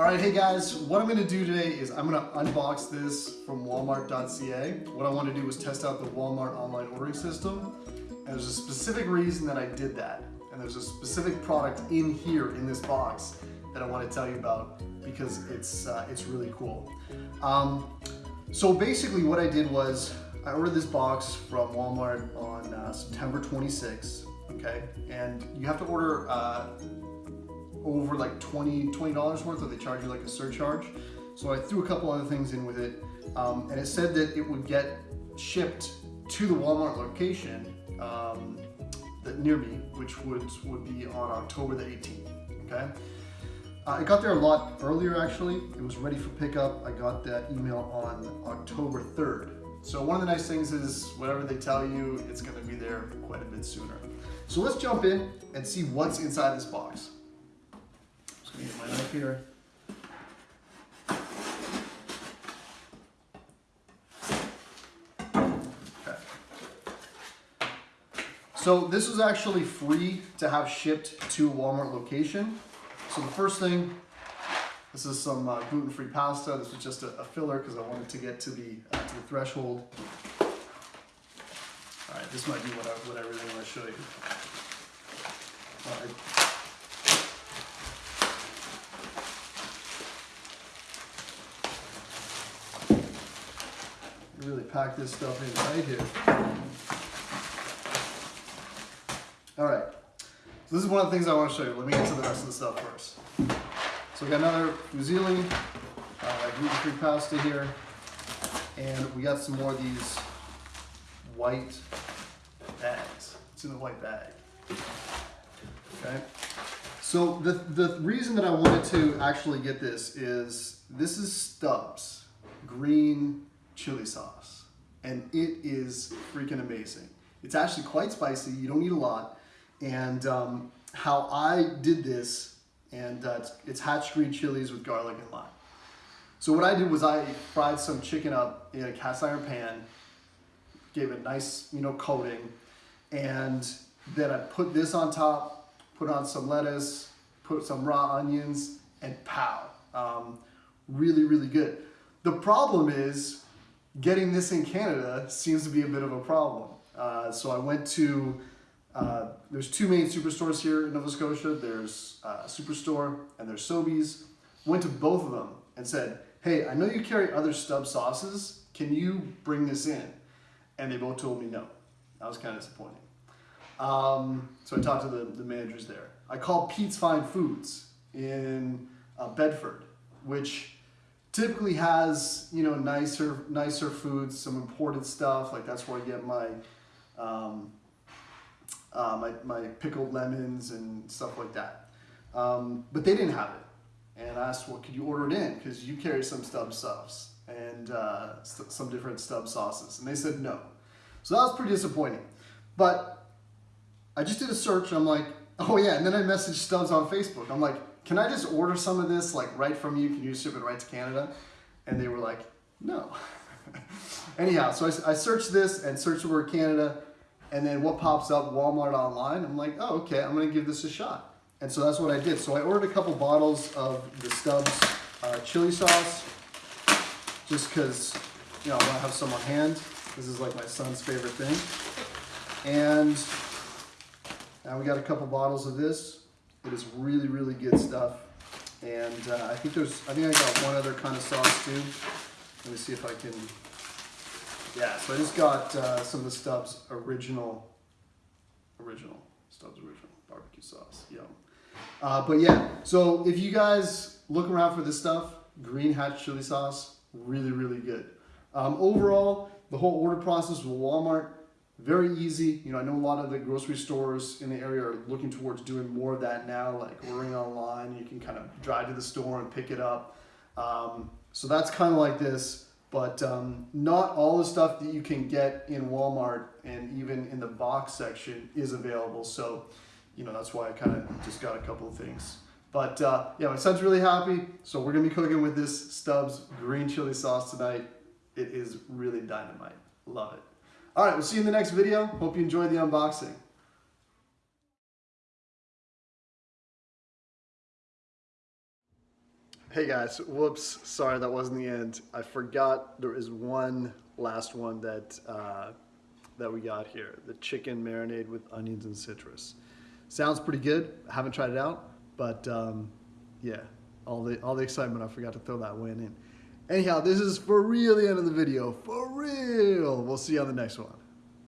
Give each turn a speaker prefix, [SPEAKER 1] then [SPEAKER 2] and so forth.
[SPEAKER 1] All right, hey guys, what I'm gonna do today is I'm gonna unbox this from walmart.ca. What I wanna do is test out the Walmart online ordering system. And there's a specific reason that I did that. And there's a specific product in here in this box that I wanna tell you about because it's, uh, it's really cool. Um, so basically what I did was I ordered this box from Walmart on uh, September 26, okay? And you have to order uh, over like 20 $20 worth or they charge you like a surcharge. So I threw a couple other things in with it um, and it said that it would get shipped to the Walmart location um, that near me, which would, would be on October the 18th, okay? Uh, I got there a lot earlier actually. It was ready for pickup. I got that email on October 3rd. So one of the nice things is whatever they tell you, it's gonna be there quite a bit sooner. So let's jump in and see what's inside this box. Get my knife here. So this was actually free to have shipped to a Walmart location. So the first thing, this is some uh, gluten-free pasta. This was just a, a filler because I wanted to get to the, uh, to the threshold. All right, this might be what I, what I really want to show you. All really pack this stuff in right here. All right, so this is one of the things I want to show you. Let me get to the rest of the stuff first. So we got another fusilli, uh, gluten-free pasta here, and we got some more of these white bags. It's in the white bag. Okay. So the, the reason that I wanted to actually get this is this is Stubbs green chili sauce. And it is freaking amazing. It's actually quite spicy. You don't need a lot. And um, how I did this, and uh, it's, it's hatch green chilies with garlic and lime. So what I did was I fried some chicken up in a cast iron pan, gave it a nice, you know, coating, and then I put this on top, put on some lettuce, put some raw onions, and pow. Um, really, really good. The problem is getting this in Canada seems to be a bit of a problem. Uh, so I went to, uh, there's two main superstores here in Nova Scotia. There's uh, Superstore and there's Sobeys. Went to both of them and said, hey, I know you carry other Stubb sauces. Can you bring this in? And they both told me no. That was kind of disappointing. Um, so I talked to the, the managers there. I called Pete's Fine Foods in uh, Bedford, which typically has you know nicer nicer foods, some imported stuff. Like that's where I get my um, uh, my, my pickled lemons and stuff like that. Um, but they didn't have it, and I asked, "Well, could you order it in? Because you carry some Stubb stuffs and uh, some different Stubb sauces." And they said no. So that was pretty disappointing. But I just did a search. And I'm like, "Oh yeah," and then I messaged Stubbs on Facebook. I'm like, can I just order some of this like right from you? Can you ship it right to Canada? And they were like, no. Anyhow, so I, I, searched this and searched the word Canada and then what pops up, Walmart online. I'm like, oh, okay, I'm gonna give this a shot. And so that's what I did. So I ordered a couple bottles of the Stubbs uh, chili sauce just because, you know, I wanna have some on hand. This is like my son's favorite thing. And now we got a couple bottles of this. It is really, really good stuff. And uh, I think there's, I think I got one other kind of sauce too. Let me see if I can, yeah, so I just got uh, some of the Stubbs original, original, Stubbs original barbecue sauce, yum. Uh, but yeah, so if you guys look around for this stuff, green hatch chili sauce, really, really good. Um, overall, the whole order process with Walmart, very easy. You know, I know a lot of the grocery stores in the area are looking towards doing more of that now, like ordering online. You can kind of drive to the store and pick it up. Um, so that's kind of like this, but um, not all the stuff that you can get in Walmart and even in the box section is available. So, you know, that's why I kind of just got a couple of things. But uh, yeah, my son's really happy. So we're gonna be cooking with this Stubbs green chili sauce tonight. It is really dynamite. Love it. All right, we'll see you in the next video. Hope you enjoyed the unboxing. Hey guys, whoops, sorry that wasn't the end. I forgot there is one last one that uh, that we got here. The chicken marinade with onions and citrus. Sounds pretty good. I haven't tried it out, but um, yeah, all the all the excitement, I forgot to throw that one in. Anyhow, this is for real the end of the video. For real. We'll see you on the next one.